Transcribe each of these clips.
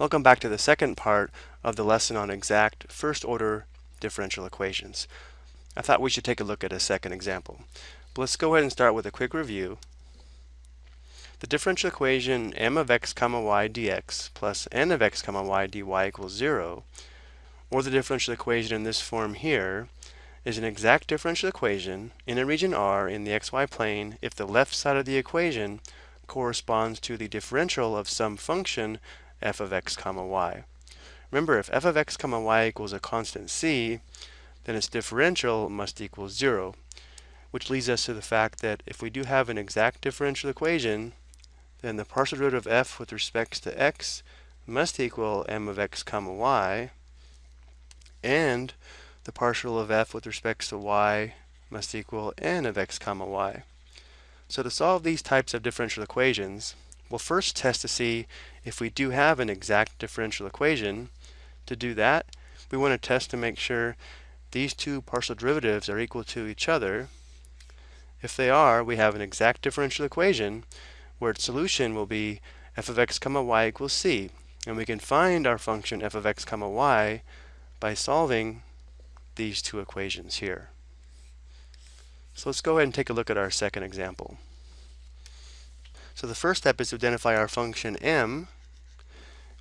Welcome back to the second part of the lesson on exact first order differential equations. I thought we should take a look at a second example. But let's go ahead and start with a quick review. The differential equation m of x comma y dx plus n of x comma y dy equals 0, or the differential equation in this form here, is an exact differential equation in a region R in the xy plane if the left side of the equation corresponds to the differential of some function f of x comma y. Remember, if f of x comma y equals a constant c, then its differential must equal 0, which leads us to the fact that if we do have an exact differential equation, then the partial derivative of f with respect to x must equal m of x comma y, and the partial of f with respect to y must equal n of x comma y. So to solve these types of differential equations, we'll first test to see if we do have an exact differential equation, to do that, we want to test to make sure these two partial derivatives are equal to each other. If they are, we have an exact differential equation where its solution will be f of x comma y equals c. And we can find our function f of x comma y by solving these two equations here. So let's go ahead and take a look at our second example. So the first step is to identify our function m,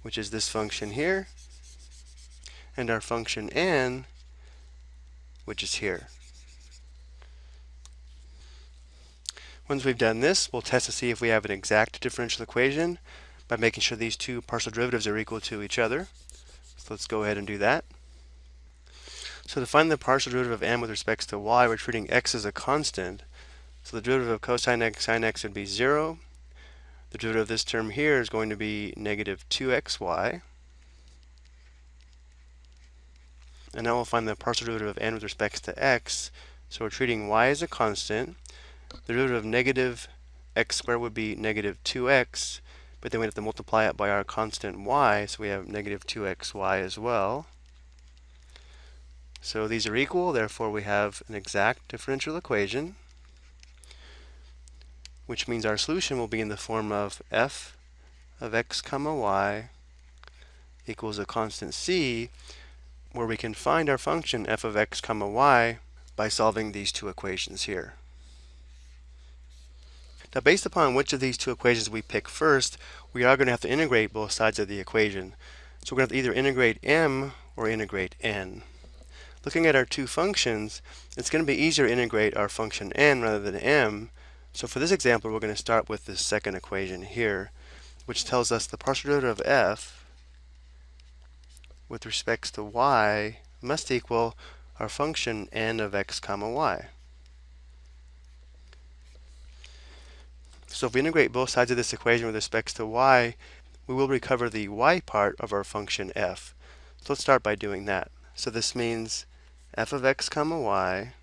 which is this function here, and our function n, which is here. Once we've done this, we'll test to see if we have an exact differential equation by making sure these two partial derivatives are equal to each other. So let's go ahead and do that. So to find the partial derivative of m with respect to y, we're treating x as a constant. So the derivative of cosine x sine x would be 0, the derivative of this term here is going to be negative 2xy. And now we'll find the partial derivative of n with respect to x. So we're treating y as a constant. The derivative of negative x squared would be negative 2x, but then we have to multiply it by our constant y, so we have negative 2xy as well. So these are equal, therefore we have an exact differential equation which means our solution will be in the form of f of x comma y equals a constant c, where we can find our function f of x comma y by solving these two equations here. Now based upon which of these two equations we pick first, we are going to have to integrate both sides of the equation. So we're going to have to either integrate m or integrate n. Looking at our two functions, it's going to be easier to integrate our function n rather than m so for this example, we're going to start with this second equation here, which tells us the partial derivative of f with respects to y must equal our function n of x comma y. So if we integrate both sides of this equation with respects to y, we will recover the y part of our function f. So let's start by doing that. So this means f of x comma y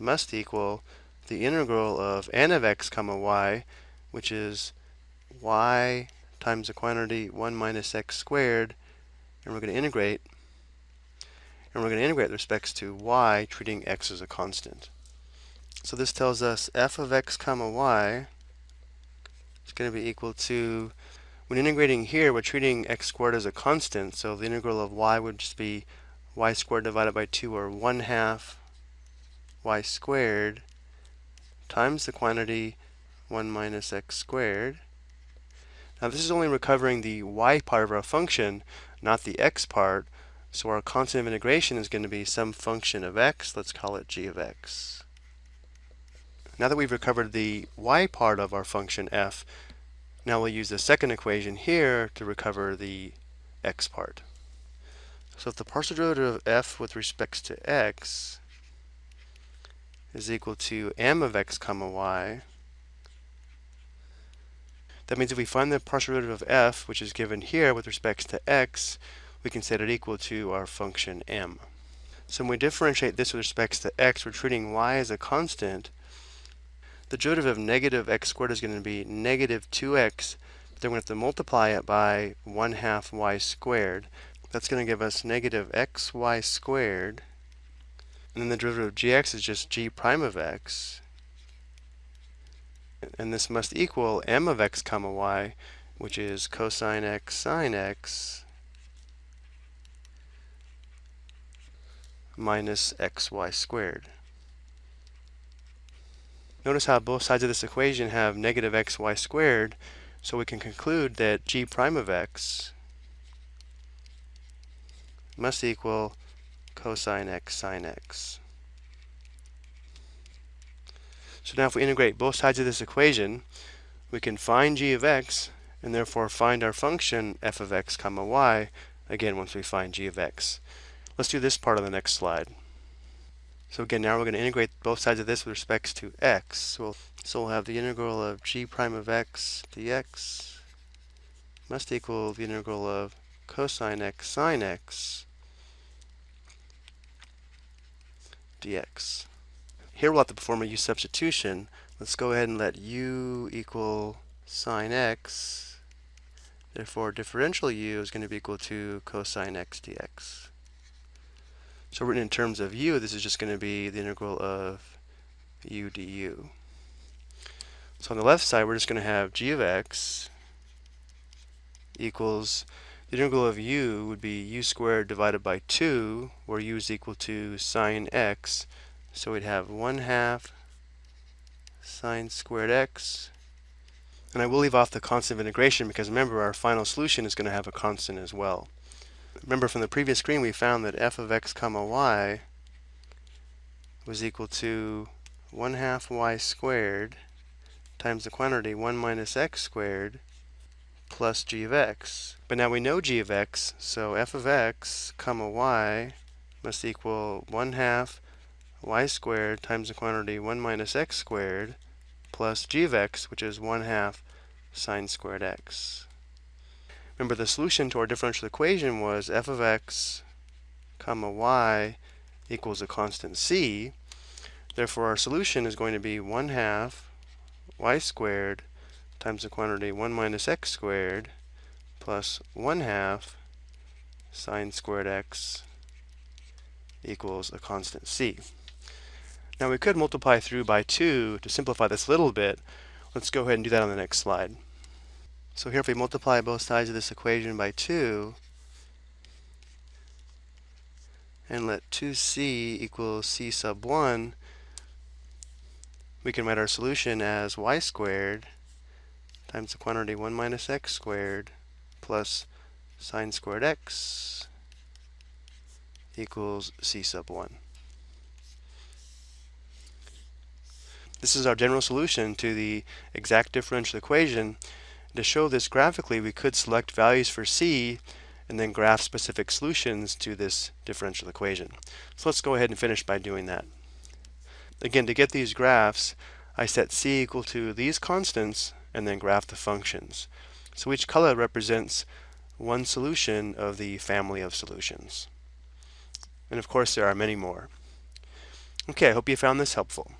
must equal the integral of n of x comma y, which is y times the quantity 1 minus x squared, and we're going to integrate, and we're going to integrate with respects to y, treating x as a constant. So this tells us f of x comma y is going to be equal to, when integrating here, we're treating x squared as a constant, so the integral of y would just be y squared divided by 2, or 1 half y squared times the quantity 1 minus x squared. Now this is only recovering the y part of our function, not the x part. So our constant of integration is going to be some function of x. Let's call it g of x. Now that we've recovered the y part of our function f, now we'll use the second equation here to recover the x part. So if the partial derivative of f with respect to x is equal to m of x comma y. That means if we find the partial derivative of f, which is given here with respect to x, we can set it equal to our function m. So when we differentiate this with respect to x, we're treating y as a constant. The derivative of negative x squared is going to be negative 2x, but then we have to multiply it by 1 half y squared. That's going to give us negative xy squared and then the derivative of gx is just g prime of x. And this must equal m of x comma y, which is cosine x sine x minus xy squared. Notice how both sides of this equation have negative xy squared, so we can conclude that g prime of x must equal cosine x sine x. So now if we integrate both sides of this equation, we can find g of x and therefore find our function f of x comma y, again once we find g of x. Let's do this part on the next slide. So again, now we're going to integrate both sides of this with respects to x. So we'll, so we'll have the integral of g prime of x dx must equal the integral of cosine x sine x dx. Here we'll have to perform a u substitution. Let's go ahead and let u equal sine x. Therefore, differential u is going to be equal to cosine x dx. So written in terms of u, this is just going to be the integral of u du. So on the left side, we're just going to have g of x equals the integral of u would be u squared divided by 2, where u is equal to sine x. So we'd have 1 half sine squared x. And I will leave off the constant of integration because remember our final solution is going to have a constant as well. Remember from the previous screen we found that f of x comma y was equal to 1 half y squared times the quantity 1 minus x squared plus g of x. But now we know g of x, so f of x comma y must equal 1 half y squared times the quantity 1 minus x squared plus g of x, which is 1 half sine squared x. Remember the solution to our differential equation was f of x comma y equals a constant c. Therefore our solution is going to be 1 half y squared times the quantity 1 minus x squared plus 1 half sine squared x equals a constant c. Now we could multiply through by 2 to simplify this a little bit. Let's go ahead and do that on the next slide. So here if we multiply both sides of this equation by 2 and let 2c equal c sub 1, we can write our solution as y squared times the quantity 1 minus x squared plus sine squared x equals c sub 1. This is our general solution to the exact differential equation to show this graphically, we could select values for c and then graph specific solutions to this differential equation. So let's go ahead and finish by doing that. Again, to get these graphs, I set c equal to these constants and then graph the functions. So each color represents one solution of the family of solutions. And of course, there are many more. Okay, I hope you found this helpful.